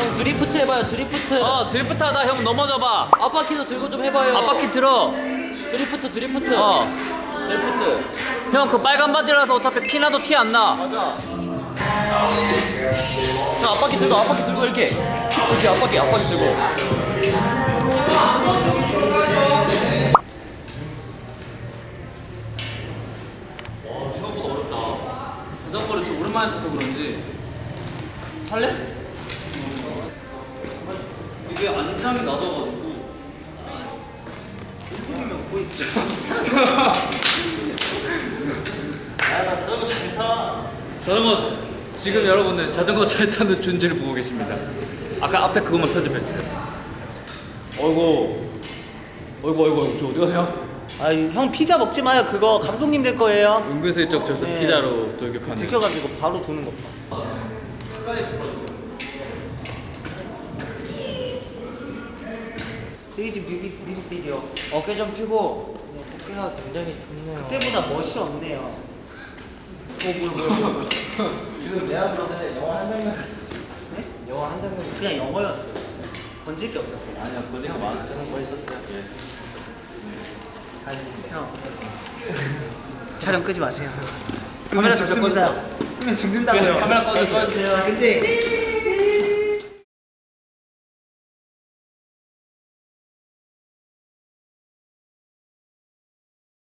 형 드리프트 해봐요 드리프트. 어 드리프트 하다 형 넘어져봐. 앞바퀴도 들고 좀 해봐요. 앞바퀴 들어. 드리프트 드리프트. 어. 드리프트. 형 그 빨간 바지라서 어차피 피나도 티 안나. 맞아. 형 앞바퀴 들고 앞바퀴 들고 이렇게. 이렇게 앞바퀴 앞바퀴 들고. 생각보다 어렵다. 자전거를 좀 오랜만에 타서 그런지. 할래? 이게 안장이 낮아가지고. 일곱이면 거의 야나 자전거 잘 타. 자전거 지금 여러분은 자전거 잘 타는 준지를 보고 계십니다. 아까 앞에 그것만 편집해 주세요. 어이구. 어이구 어이구 어이구. 저 어디 가세요? 아 형 피자 먹지 마요. 그거 감독님 될 거예요. 은근슬쩍 저기서 네. 피자로 돌격하는. 지켜가지고 바로 도는 것 봐. 세이지 뮤직, 뮤직비디오 어깨 좀 펴고 어깨가 굉장히 좋네요. 그때보다 멋이 없네요 어 뭐야 뭐야 뭐야. 지금 내가 그러는데 영화 한 장면. 네? 영화 한 장면. 그냥 영어였어요 건질 게 없었어요 아니야 권리가 많았어요. 뭐 있었어요? 형 촬영 끄지 마세요 카메라 죽습니다 끄면 죽는다고요 카메라 꺼주세요. 아, 근데